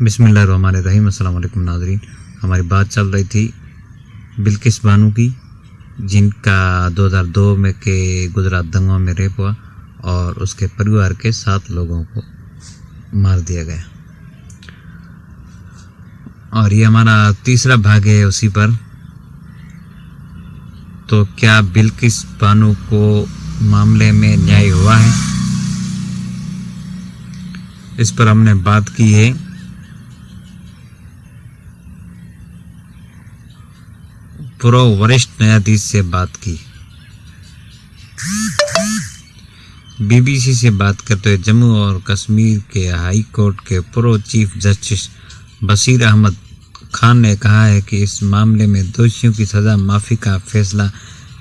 बिसमीम अल्लाम नाजरीन। हमारी बात चल रही थी बिल्किस बानू की, जिनका 2002 में के गुजरात दंगों में रेप हुआ और उसके परिवार के सात लोगों को मार दिया गया। और ये हमारा तीसरा भाग है उसी पर। तो क्या बिल्किस बानू को मामले में न्याय हुआ है? इस पर हमने बात की है। पूर्व वरिष्ठ न्यायाधीश से बात की। बीबीसी से बात करते हुए जम्मू और कश्मीर के हाई कोर्ट के पूर्व चीफ जस्टिस बशीर अहमद खान ने कहा है कि इस मामले में दोषियों की सजा माफ़ी का फैसला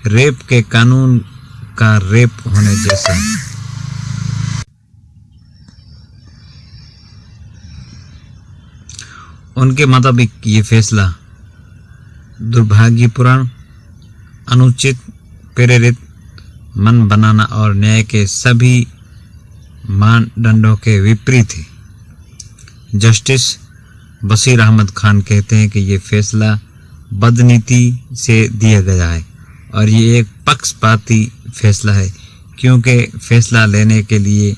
रेप के कानून का रेप होने जैसा उनके मुताबिक ये फैसला दुर्भाग्यपूर्ण अनुचित, प्रेरित, मन बनाना और न्याय के सभी मानदंडों के विपरीत है। जस्टिस बशीर अहमद खान कहते हैं कि ये फैसला बदनीति से दिया गया है और ये एक पक्षपाती फैसला है, क्योंकि फैसला लेने के लिए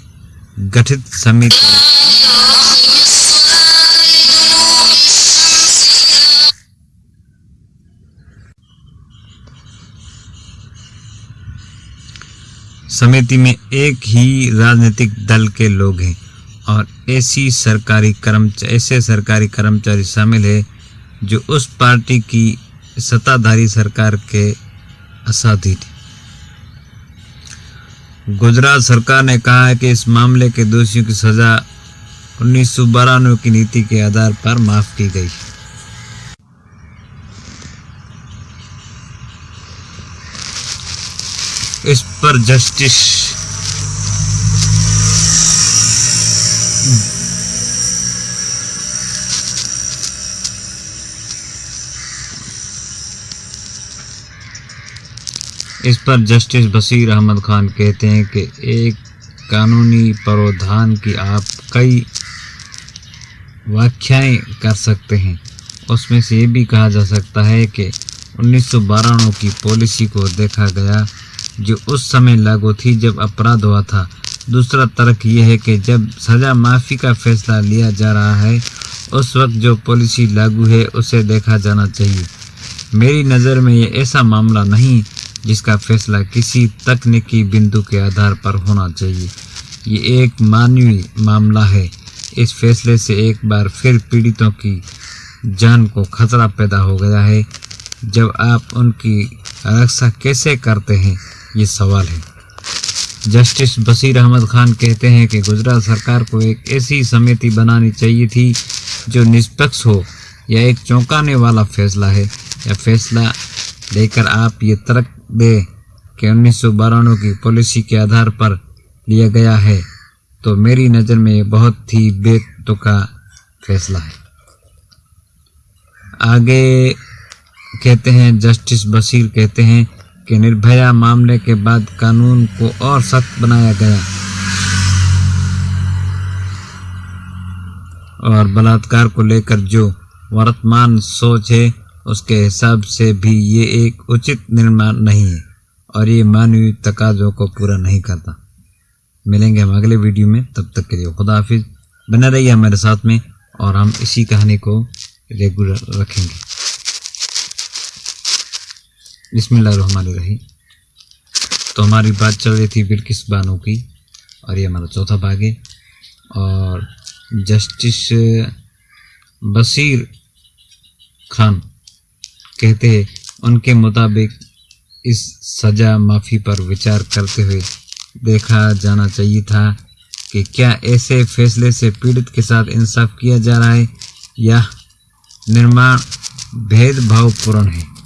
गठित समिति समिति में एक ही राजनीतिक दल के लोग हैं और ऐसी सरकारी कर्मचारी ऐसे सरकारी कर्मचारी शामिल है जो उस पार्टी की सत्ताधारी सरकार के असाधीन गुजरात सरकार ने कहा है कि इस मामले के दोषियों की सजा उन्नीस की नीति के आधार पर माफ़ की गई इस पर जस्टिस इस पर जस्टिस बशीर अहमद खान कहते हैं कि एक कानूनी प्रावधान की आप कई व्याख्याएँ कर सकते हैं। उसमें से ये भी कहा जा सकता है कि उन्नीस की पॉलिसी को देखा गया जो उस समय लागू थी जब अपराध हुआ था। दूसरा तर्क यह है कि जब सज़ा माफ़ी का फैसला लिया जा रहा है, उस वक्त जो पॉलिसी लागू है, उसे देखा जाना चाहिए। मेरी नज़र में ये ऐसा मामला नहीं जिसका फैसला किसी तकनीकी बिंदु के आधार पर होना चाहिए। ये एक मानवीय मामला है। इस फैसले से एक बार फिर पीड़ितों की जान को खतरा पैदा हो गया है। जब आप उनकी रक्षा कैसे करते हैं ये सवाल है। जस्टिस बशीर अहमद खान कहते हैं कि गुजरात सरकार को एक ऐसी समिति बनानी चाहिए थी जो निष्पक्ष हो या एक चौंकाने वाला फैसला है। या फैसला लेकर आप ये तर्क दे कि उन्नीस सौ की पॉलिसी के आधार पर लिया गया है तो मेरी नज़र में ये बहुत ही बेतुका फैसला है। आगे कहते हैं, जस्टिस बशीर कहते हैं कि निर्भया मामले के बाद कानून को और सख्त बनाया गया। और बलात्कार को लेकर जो वर्तमान सोच है, उसके हिसाब से भी ये एक उचित निर्माण नहीं है और ये मानवीय तकाजों को पूरा नहीं करता। मिलेंगे हम अगले वीडियो में, तब तक के लिए खुदा हाफिज। बने रहिए हमारे साथ में और हम इसी कहानी को रेगुलर रखेंगे। रही तो हमारी बात चल रही थी बिल्किस बानो की? और ये हमारा चौथा भाग है। और जस्टिस बशीर खान कहते हैं, उनके मुताबिक इस सज़ा माफ़ी पर विचार करते हुए देखा जाना चाहिए था कि क्या ऐसे फैसले से पीड़ित के साथ इंसाफ किया जा रहा है या निर्माण भेदभावपूर्ण है।